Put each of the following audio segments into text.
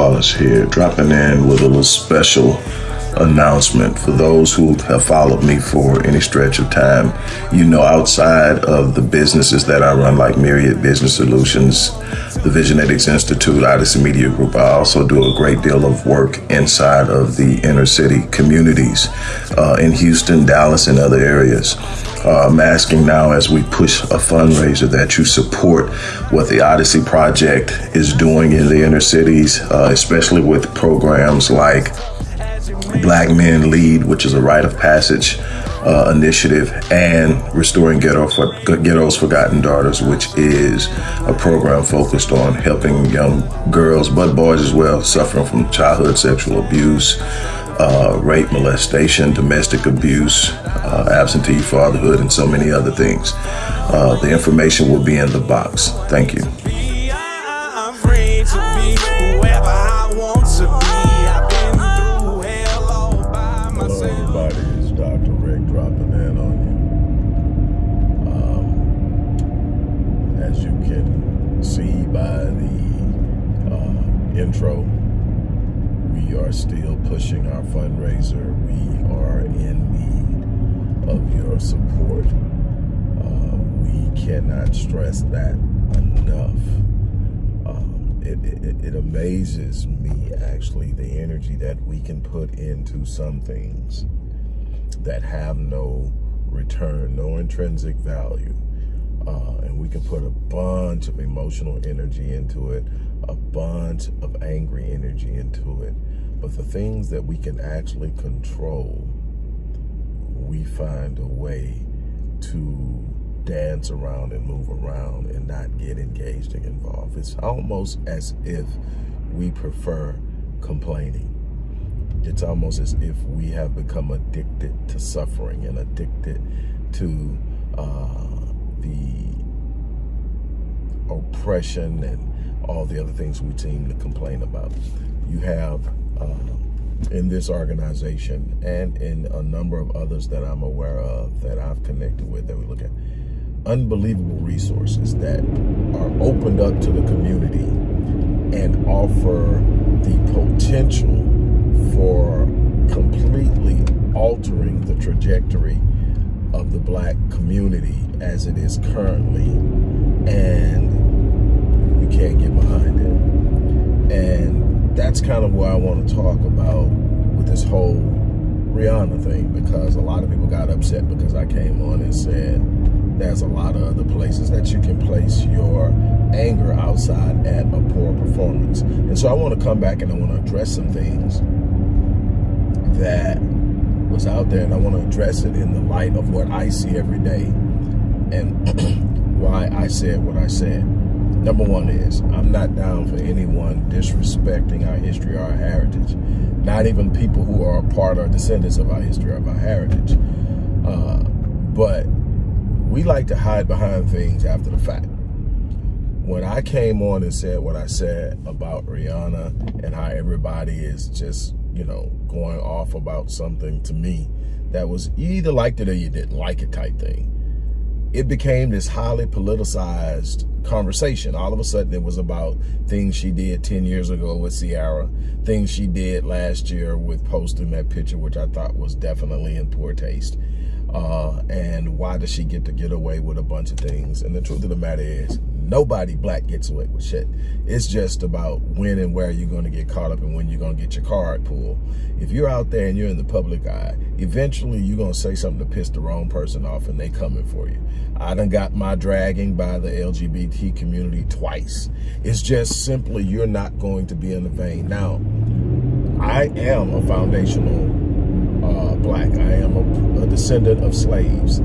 Wallace here, dropping in with a little special announcement for those who have followed me for any stretch of time. You know, outside of the businesses that I run, like Myriad Business Solutions, the Visionetics Institute, Odyssey Media Group, I also do a great deal of work inside of the inner city communities uh, in Houston, Dallas, and other areas. Uh, I'm asking now as we push a fundraiser that you support what the Odyssey Project is doing in the inner cities, uh, especially with programs like Black Men Lead, which is a rite of passage uh, initiative, and Restoring Ghetto for, Ghetto's Forgotten Daughters, which is a program focused on helping young girls, but boys as well, suffering from childhood sexual abuse, uh, rape, molestation, domestic abuse, uh, absentee fatherhood, and so many other things. Uh, the information will be in the box. Thank you. Um as you can see by the uh intro, we are still pushing our fundraiser. We are in need of your support. Uh, we cannot stress that enough. Um, it, it, it amazes me, actually, the energy that we can put into some things that have no return, no intrinsic value. Uh, and we can put a bunch of emotional energy into it, a bunch of angry energy into it. But the things that we can actually control, we find a way to dance around and move around and not get engaged and involved. It's almost as if we prefer complaining. It's almost as if we have become addicted to suffering and addicted to uh, the oppression and all the other things we seem to complain about. You have Um, in this organization and in a number of others that I'm aware of that I've connected with that we look at. Unbelievable resources that are opened up to the community and offer the potential for completely altering the trajectory of the black community as it is currently and you can't get behind it. And that's kind of what I want to talk about with this whole Rihanna thing because a lot of people got upset because I came on and said there's a lot of other places that you can place your anger outside at a poor performance and so I want to come back and I want to address some things that was out there and I want to address it in the light of what I see every day and why I said what I said. Number one is I'm not down for anyone disrespecting our history or our heritage. Not even people who are part or descendants of our history or our heritage. Uh, but we like to hide behind things after the fact. When I came on and said what I said about Rihanna and how everybody is just you know, going off about something to me that was either liked it or you didn't like it type thing. It became this highly politicized conversation. All of a sudden it was about things she did 10 years ago with Ciara, things she did last year with posting that picture, which I thought was definitely in poor taste. Uh, and why does she get to get away with a bunch of things? And the truth of the matter is, nobody black gets away with shit. It's just about when and where you're going to get caught up and when you're going to get your card pulled. If you're out there and you're in the public eye, eventually you're going to say something to piss the wrong person off and they coming for you. I done got my dragging by the LGBT community twice. It's just simply you're not going to be in the vein. Now, I am a foundational uh, black. I am a, a descendant of slaves.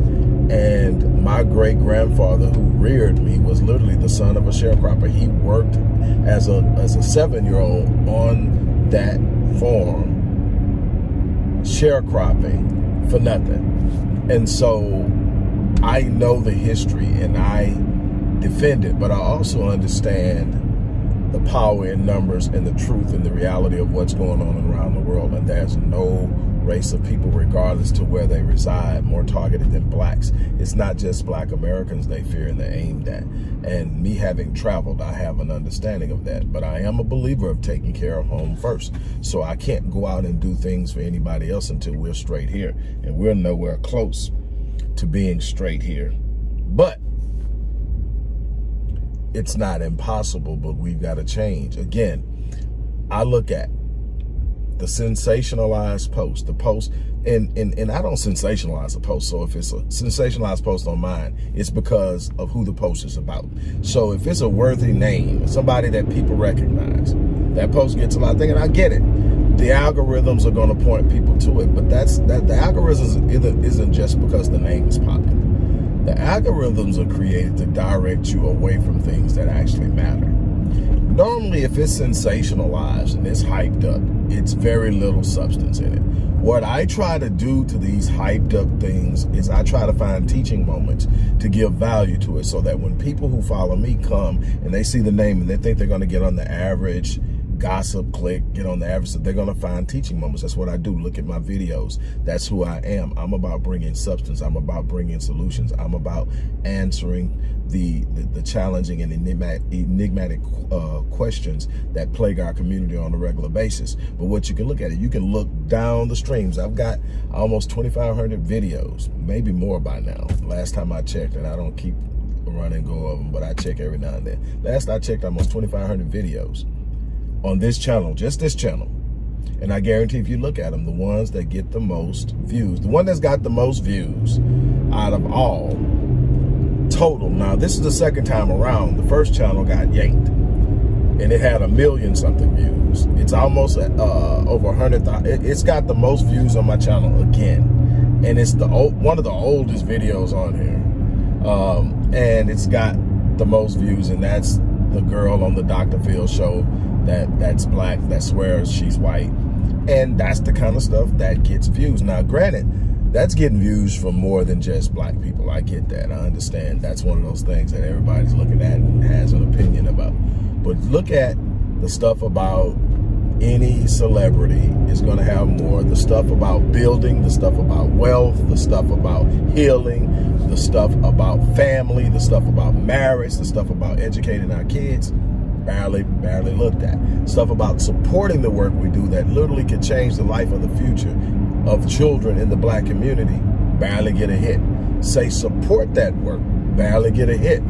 And my great grandfather who reared me was literally the son of a sharecropper. He worked as a as a seven year old on that farm sharecropping for nothing. And so I know the history and I defend it, but I also understand the power in numbers and the truth and the reality of what's going on around the world. And there's no race of people, regardless to where they reside, more targeted than blacks. It's not just black Americans they fear and they're aimed at. And me having traveled, I have an understanding of that. But I am a believer of taking care of home first. So I can't go out and do things for anybody else until we're straight here. And we're nowhere close to being straight here. But it's not impossible, but we've got to change. Again, I look at the sensationalized post, the post, and, and, and I don't sensationalize a post. So if it's a sensationalized post on mine, it's because of who the post is about. So if it's a worthy name, somebody that people recognize, that post gets a lot of things, and I get it. The algorithms are going to point people to it, but that's that the algorithms isn't just because the name is popular. The algorithms are created to direct you away from things that actually matter. Normally, if it's sensationalized and it's hyped up, it's very little substance in it. What I try to do to these hyped up things is I try to find teaching moments to give value to it so that when people who follow me come and they see the name and they think they're going to get on the average gossip click, get on the average, they're going to find teaching moments. That's what I do. Look at my videos. That's who I am. I'm about bringing substance. I'm about bringing solutions. I'm about answering the, the, the challenging and enigmatic, enigmatic uh, questions that plague our community on a regular basis. But what you can look at it, you can look down the streams. I've got almost 2,500 videos, maybe more by now. Last time I checked, and I don't keep run and go of them, but I check every now and then. Last I checked, almost 2,500 videos on this channel, just this channel. And I guarantee if you look at them, the ones that get the most views, the one that's got the most views out of all total. Now, this is the second time around. The first channel got yanked and it had a million something views. It's almost uh, over a hundred thousand. It's got the most views on my channel again. And it's the one of the oldest videos on here. Um, and it's got the most views and that's the girl on the Dr. Phil show that that's black, that swears she's white. And that's the kind of stuff that gets views. Now, granted, that's getting views from more than just black people. I get that. I understand. That's one of those things that everybody's looking at and has an opinion about. But look at the stuff about any celebrity is going to have more. The stuff about building, the stuff about wealth, the stuff about healing, the stuff about family, the stuff about marriage, the stuff about educating our kids barely, barely looked at. Stuff about supporting the work we do that literally could change the life of the future of children in the black community, barely get a hit. Say support that work, barely get a hit.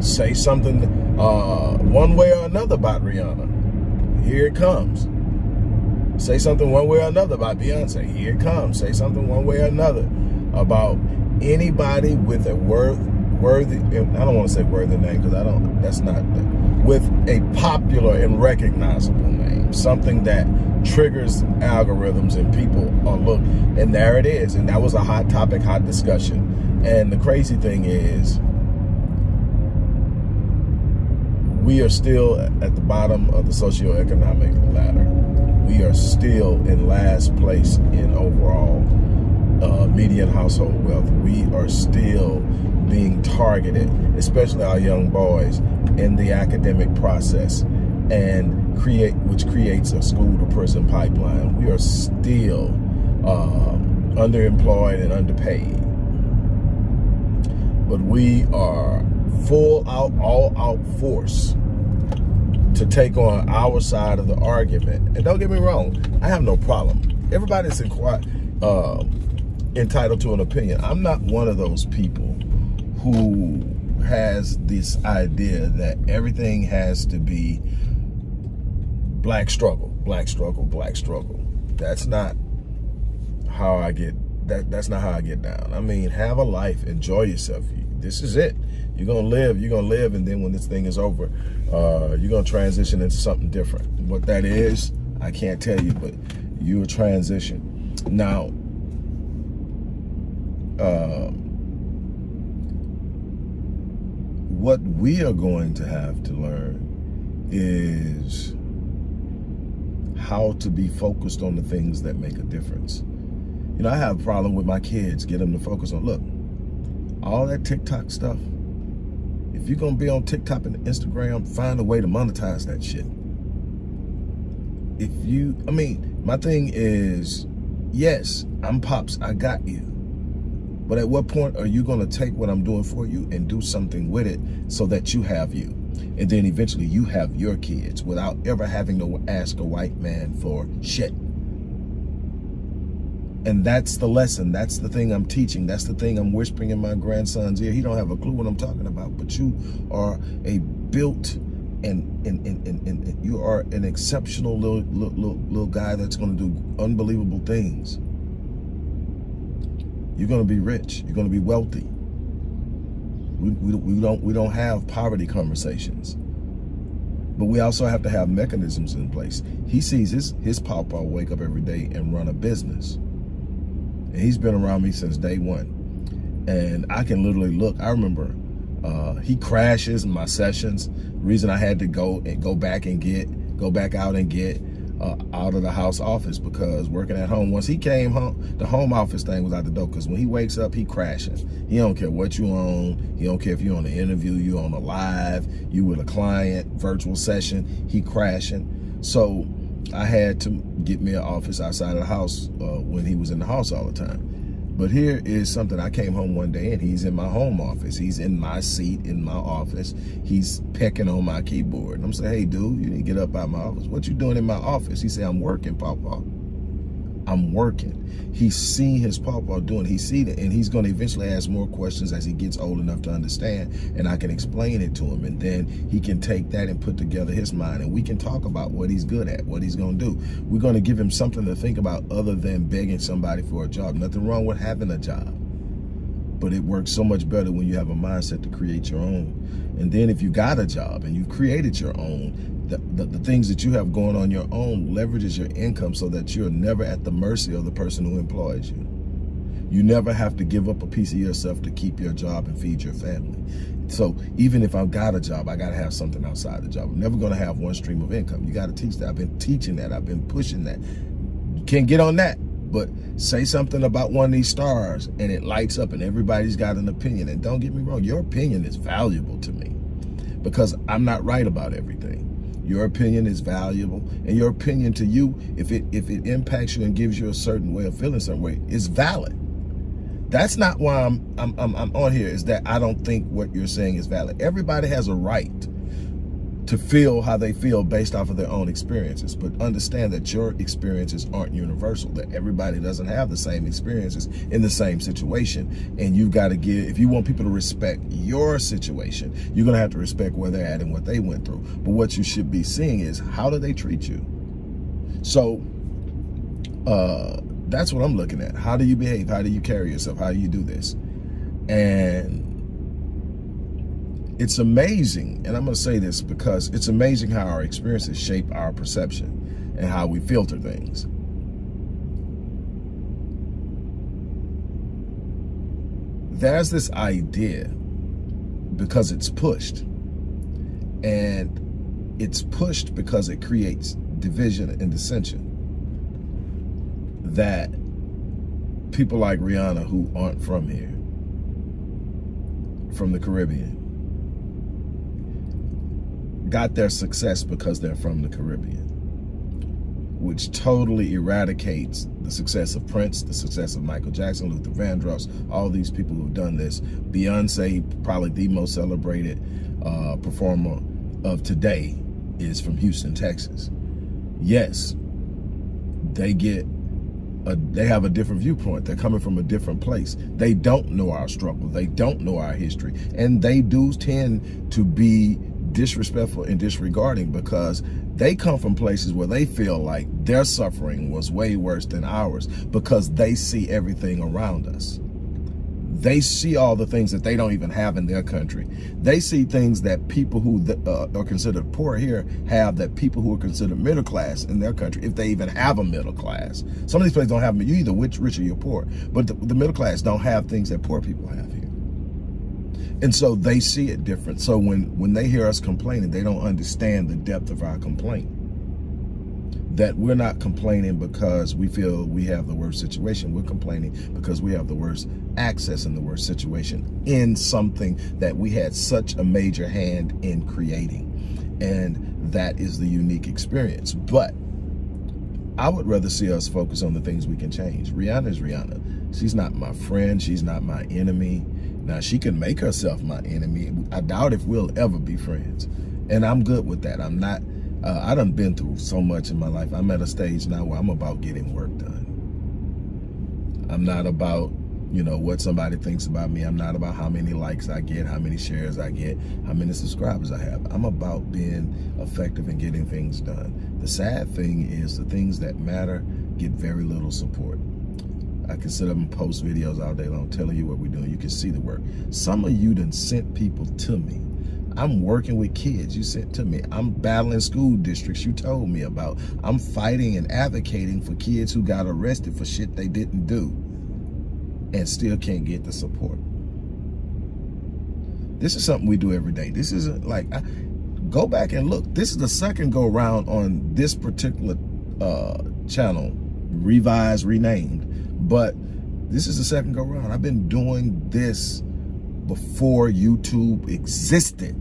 Say something uh, one way or another about Rihanna. Here it comes. Say something one way or another about Beyonce. Here it comes. Say something one way or another about anybody with a worth worthy, I don't want to say worthy name because I don't, that's not, with a popular and recognizable name, something that triggers algorithms and people are look, and there it is. And that was a hot topic, hot discussion. And the crazy thing is, we are still at the bottom of the socioeconomic ladder. We are still in last place in overall uh, median household wealth. We are still being targeted, especially our young boys, in the academic process and create which creates a school to prison pipeline. We are still uh, underemployed and underpaid. But we are full out, all out force to take on our side of the argument. And don't get me wrong, I have no problem. Everybody's uh, entitled to an opinion. I'm not one of those people who has this idea that everything has to be black struggle, black struggle, black struggle. That's not how I get that that's not how I get down. I mean, have a life, enjoy yourself. This is it. You're gonna live, you're gonna live, and then when this thing is over, uh, you're gonna transition into something different. What that is, I can't tell you, but you will transition. Now, uh, what we are going to have to learn is how to be focused on the things that make a difference. You know, I have a problem with my kids, get them to focus on, look, all that TikTok stuff, If you're gonna be on TikTok and Instagram, find a way to monetize that shit. If you, I mean, my thing is, yes, I'm Pops, I got you. But at what point are you gonna take what I'm doing for you and do something with it so that you have you? And then eventually you have your kids without ever having to ask a white man for shit. And that's the lesson. That's the thing I'm teaching. That's the thing I'm whispering in my grandson's ear. He don't have a clue what I'm talking about, but you are a built and and, and, and, and you are an exceptional little, little, little guy that's going to do unbelievable things. You're going to be rich. You're going to be wealthy. We, we, we, don't, we don't have poverty conversations. But we also have to have mechanisms in place. He sees his, his papa wake up every day and run a business. And he's been around me since day one. And I can literally look, I remember uh, he crashes my sessions. reason I had to go and go back and get, go back out and get uh, out of the house office because working at home, once he came home, the home office thing was out the door because when he wakes up, he crashes. He don't care what you own. He don't care if you're on an interview, you on a live, you with a client, virtual session, he crashing. So I had to get me an office outside of the house uh, when he was in the house all the time. But here is something, I came home one day and he's in my home office. He's in my seat in my office. He's pecking on my keyboard. And I'm saying, hey dude, you need to get up out of my office. What you doing in my office? He said, I'm working, Papa. I'm working. He's seen his papa doing, he's seen it, and he's going to eventually ask more questions as he gets old enough to understand, and I can explain it to him, and then he can take that and put together his mind, and we can talk about what he's good at, what he's going to do. We're going to give him something to think about other than begging somebody for a job. Nothing wrong with having a job, but it works so much better when you have a mindset to create your own. And then if you got a job and you've created your own, the, the, the, things that you have going on your own leverages your income so that you're never at the mercy of the person who employs you. You never have to give up a piece of yourself to keep your job and feed your family. So even if I've got a job, I got to have something outside the job. I'm never going to have one stream of income. You got to teach that. I've been teaching that. I've been pushing that. You can't get on that, but say something about one of these stars and it lights up and everybody's got an opinion. And don't get me wrong, your opinion is valuable to me because I'm not right about everything. Your opinion is valuable, and your opinion to you, if it if it impacts you and gives you a certain way of feeling certain way, is valid. That's not why I'm, I'm, I'm, I'm on here, is that I don't think what you're saying is valid. Everybody has a right to feel how they feel based off of their own experiences. But understand that your experiences aren't universal, that everybody doesn't have the same experiences in the same situation. And you've got to give, if you want people to respect your situation, you're going to have to respect where they're at and what they went through. But what you should be seeing is how do they treat you? So, uh, that's what I'm looking at. How do you behave? How do you carry yourself? How do you do this? And it's amazing, and I'm going to say this because it's amazing how our experiences shape our perception and how we filter things. There's this idea because it's pushed and it's pushed because it creates division and dissension that people like Rihanna who aren't from here, from the Caribbean, got their success because they're from the Caribbean, which totally eradicates the success of Prince, the success of Michael Jackson, Luther Vandross, all these people who've done this. Beyonce, probably the most celebrated uh, performer of today, is from Houston, Texas. Yes, they get a, they have a different viewpoint. They're coming from a different place. They don't know our struggle. They don't know our history. And they do tend to be disrespectful and disregarding because they come from places where they feel like their suffering was way worse than ours because they see everything around us. They see all the things that they don't even have in their country. They see things that people who uh, are considered poor here have that people who are considered middle class in their country, if they even have a middle class. Some of these places don't have them. You either rich, rich or you're poor. But the, the middle class don't have things that poor people have here. And so they see it different. So when, when they hear us complaining, they don't understand the depth of our complaint. that we're not complaining because we feel we have the worst situation. We're complaining because we have the worst access in the worst situation in something that we had such a major hand in creating. And that is the unique experience. But I would rather see us focus on the things we can change. Rihanna is Rihanna. She's not my friend. She's not my enemy. Now, she can make herself my enemy. I doubt if we'll ever be friends. And I'm good with that. I'm not, uh, I done been through so much in my life. I'm at a stage now where I'm about getting work done. I'm not about, you know, what somebody thinks about me. I'm not about how many likes I get, how many shares I get, how many subscribers I have. I'm about being effective and getting things done. The sad thing is the things that matter get very little support. I can sit up and post videos all day long telling you what we're doing. You can see the work. Some of you done sent people to me I'm working with kids you sent to me. I'm battling school districts you told me about. I'm fighting and advocating for kids who got arrested for shit they didn't do and still can't get the support. This is something we do every day. This isn't like, I, go back and look. This is the second go round on this particular uh, channel, revised, renamed. But this is the second go round. I've been doing this before YouTube existed,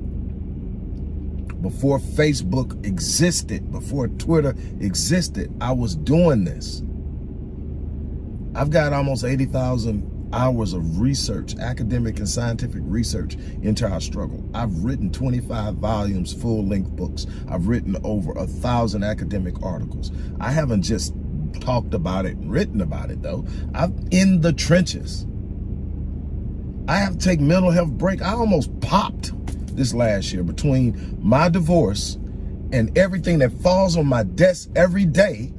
before Facebook existed, before Twitter existed, I was doing this. I've got almost 80,000 hours of research, academic and scientific research into our struggle. I've written 25 volumes, full-length books. I've written over a thousand academic articles. I haven't just talked about it written about it though. I'm in the trenches. I have to take mental health break. I almost popped this last year between my divorce and everything that falls on my desk every day.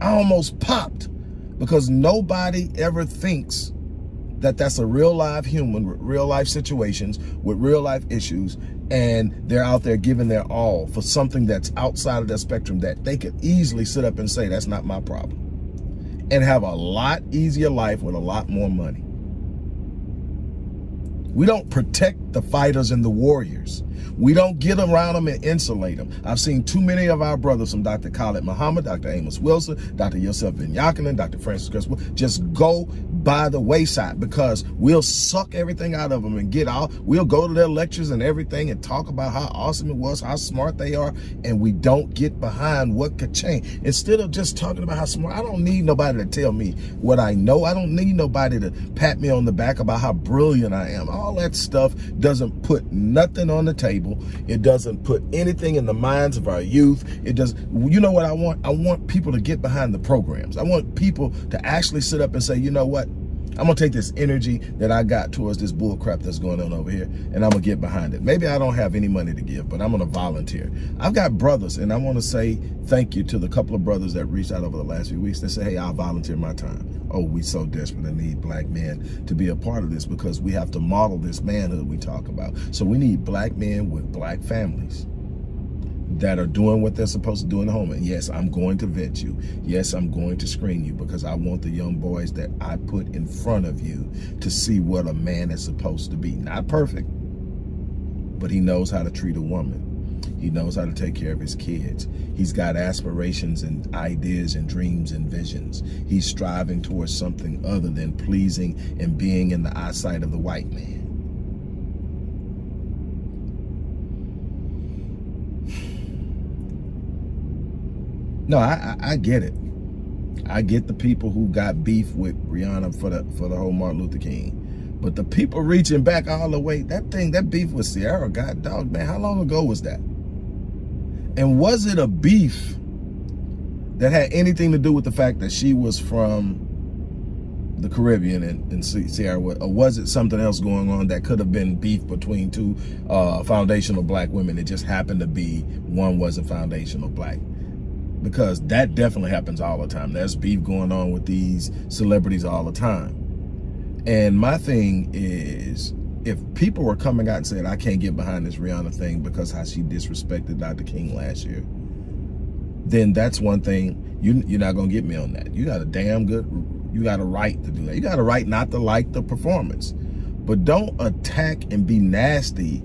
I almost popped because nobody ever thinks that that's a real live human with real life situations, with real life issues, and they're out there giving their all for something that's outside of their spectrum that they could easily sit up and say, that's not my problem, and have a lot easier life with a lot more money. We don't protect the fighters and the warriors. We don't get around them and insulate them. I've seen too many of our brothers from Dr. Khalid Muhammad, Dr. Amos Wilson, Dr. Yosef Ben Dr. Francis Criswell, just go by the wayside because we'll suck everything out of them and get out. We'll go to their lectures and everything and talk about how awesome it was, how smart they are, and we don't get behind what could change. Instead of just talking about how smart, I don't need nobody to tell me what I know. I don't need nobody to pat me on the back about how brilliant I am. All that stuff doesn't put nothing on the table. It doesn't put anything in the minds of our youth. It does, you know what I want? I want people to get behind the programs. I want people to actually sit up and say, you know what? I'm gonna take this energy that I got towards this bull crap that's going on over here and I'm gonna get behind it. Maybe I don't have any money to give, but I'm gonna volunteer. I've got brothers and I wanna say thank you to the couple of brothers that reached out over the last few weeks. They say, hey, I'll volunteer my time. Oh, we so desperately need black men to be a part of this because we have to model this manhood we talk about. So we need black men with black families that are doing what they're supposed to do in the home. And yes, I'm going to vet you. Yes, I'm going to screen you because I want the young boys that I put in front of you to see what a man is supposed to be. Not perfect, but he knows how to treat a woman. He knows how to take care of his kids. He's got aspirations and ideas and dreams and visions. He's striving towards something other than pleasing and being in the eyesight of the white man. No, I, I, I get it. I get the people who got beef with Rihanna for the for the whole Martin Luther King. But the people reaching back all the way, that thing, that beef with Ciara, God dog, man, how long ago was that? And was it a beef that had anything to do with the fact that she was from the Caribbean and, and Ciara, or was it something else going on that could have been beef between two uh, foundational black women? It just happened to be one wasn't foundational black because that definitely happens all the time. There's beef going on with these celebrities all the time. And my thing is, if people were coming out and saying, I can't get behind this Rihanna thing because how she disrespected Dr. King last year, then that's one thing, you, you're not going to get me on that. You got a damn good, you got a right to do that. You got a right not to like the performance. But don't attack and be nasty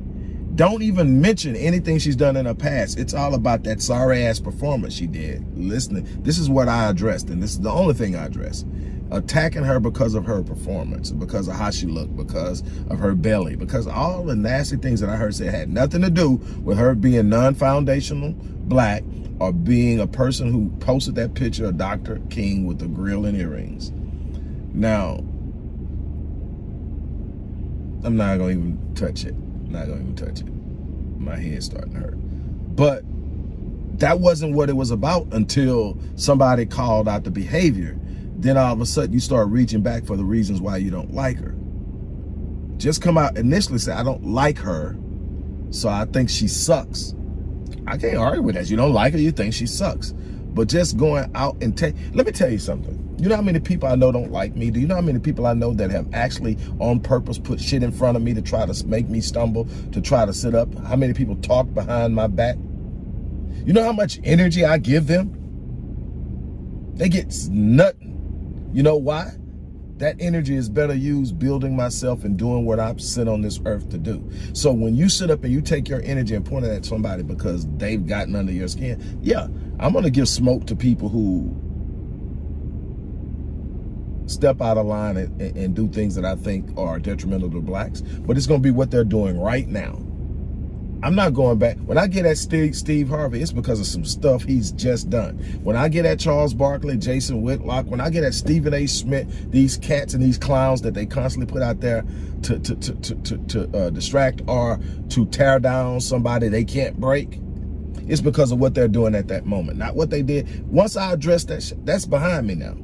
Don't even mention anything she's done in her past. It's all about that sorry ass performance she did. Listening, this is what I addressed, and this is the only thing I addressed. Attacking her because of her performance, because of how she looked, because of her belly, because all the nasty things that I heard say had nothing to do with her being non-foundational black or being a person who posted that picture of Dr. King with the grill and earrings. Now, I'm not gonna even touch it. Not gonna even touch it. My head's starting to hurt. But that wasn't what it was about until somebody called out the behavior. Then all of a sudden you start reaching back for the reasons why you don't like her. Just come out initially say, I don't like her, so I think she sucks. I can't argue with that. You don't like her, you think she sucks. But just going out and take, let me tell you something. You know how many people I know don't like me? Do you know how many people I know that have actually on purpose put shit in front of me to try to make me stumble, to try to sit up? How many people talk behind my back? You know how much energy I give them? They get nothing. You know why? That energy is better used building myself and doing what I'm sent on this earth to do. So when you sit up and you take your energy and point it at somebody because they've gotten under your skin, yeah, I'm going to give smoke to people who step out of line and, and, do things that I think are detrimental to blacks, but it's going to be what they're doing right now. I'm not going back. When I get at Steve, Steve Harvey, it's because of some stuff he's just done. When I get at Charles Barkley, Jason Whitlock, when I get at Stephen A. Smith, these cats and these clowns that they constantly put out there to, to, to, to, to, to uh, distract or to tear down somebody they can't break, it's because of what they're doing at that moment, not what they did. Once I address that, that's behind me now.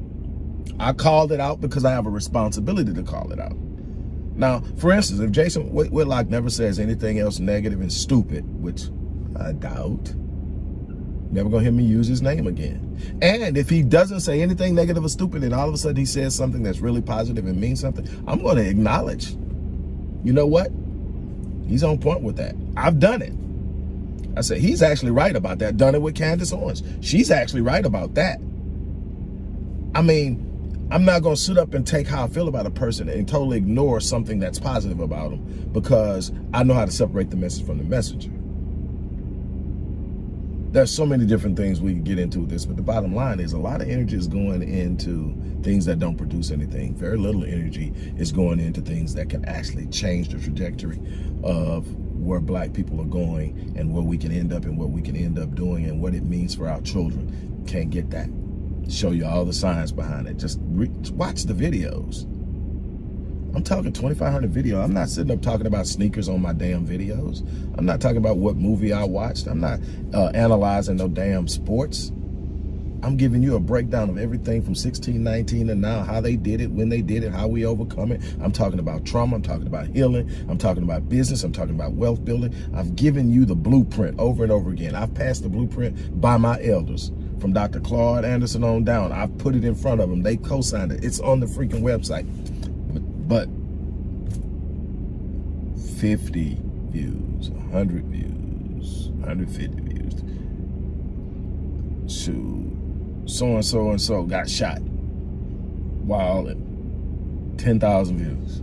I called it out because I have a responsibility to call it out. Now, for instance, if Jason Whitlock never says anything else negative and stupid, which I doubt, never gonna hear me use his name again. And if he doesn't say anything negative or stupid and all of a sudden he says something that's really positive and means something, I'm gonna acknowledge, you know what? He's on point with that. I've done it. I said, he's actually right about that. Done it with Candace Owens. She's actually right about that. I mean, I'm not going to sit up and take how I feel about a person and totally ignore something that's positive about them because I know how to separate the message from the messenger. There's so many different things we can get into with this, but the bottom line is a lot of energy is going into things that don't produce anything. Very little energy is going into things that can actually change the trajectory of where black people are going and where we can end up and what we can end up doing and what it means for our children. Can't get that show you all the science behind it. Just watch the videos. I'm talking 2,500 video. I'm not sitting up talking about sneakers on my damn videos. I'm not talking about what movie I watched. I'm not uh, analyzing no damn sports. I'm giving you a breakdown of everything from 1619 to now, how they did it, when they did it, how we overcome it. I'm talking about trauma. I'm talking about healing. I'm talking about business. I'm talking about wealth building. I've given you the blueprint over and over again. I've passed the blueprint by my elders from Dr. Claude Anderson on down. I've put it in front of them. They co-signed it. It's on the freaking website. But 50 views, 100 views, 150 views. To so-and-so and so got shot while 10,000 views.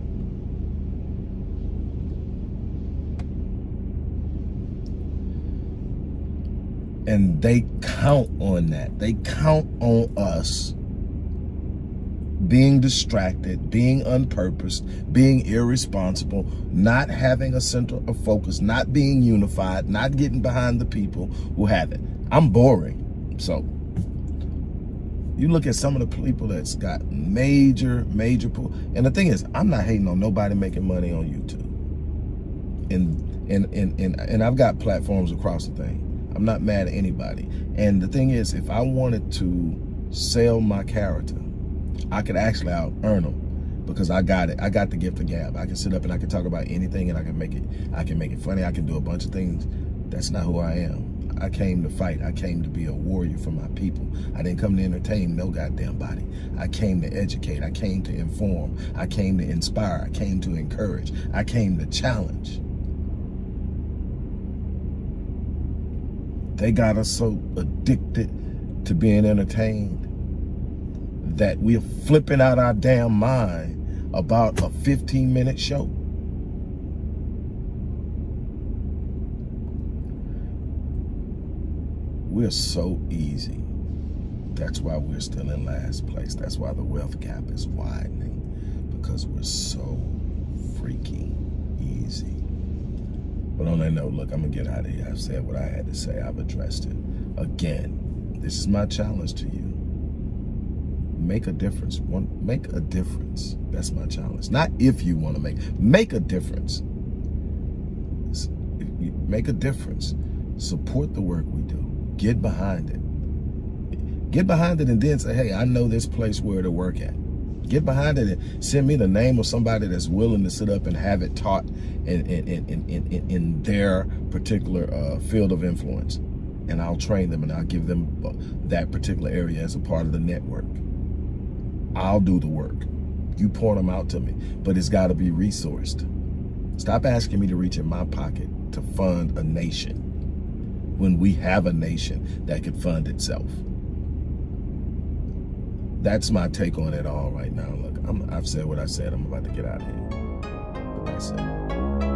and they count on that. They count on us being distracted, being unpurposed, being irresponsible, not having a center of focus, not being unified, not getting behind the people who have it. I'm boring. So you look at some of the people that's got major, major pull. And the thing is, I'm not hating on nobody making money on YouTube. And and and and, and I've got platforms across the thing. I'm not mad at anybody. And the thing is, if I wanted to sell my character, I could actually out earn them because I got it. I got the gift of gab. I can sit up and I can talk about anything and I can make it, I can make it funny. I can do a bunch of things. That's not who I am. I came to fight. I came to be a warrior for my people. I didn't come to entertain no goddamn body. I came to educate. I came to inform. I came to inspire. I came to encourage. I came to challenge. They got us so addicted to being entertained that we're flipping out our damn mind about a 15 minute show. We're so easy. That's why we're still in last place. That's why the wealth gap is widening because we're so freaking easy. But on that note, look, I'm gonna get out of here. I've said what I had to say. I've addressed it. Again, this is my challenge to you. Make a difference. One, make a difference. That's my challenge. Not if you want to make. Make a difference. Make a difference. Support the work we do. Get behind it. Get behind it and then say, hey, I know this place where to work at. Get behind it and send me the name of somebody that's willing to sit up and have it taught in, in, in, in, in their particular uh, field of influence. And I'll train them and I'll give them uh, that particular area as a part of the network. I'll do the work. You point them out to me, but it's got to be resourced. Stop asking me to reach in my pocket to fund a nation when we have a nation that can fund itself that's my take on it all right now. Look, i have said what I said. I'm about to get out of here. But that's it.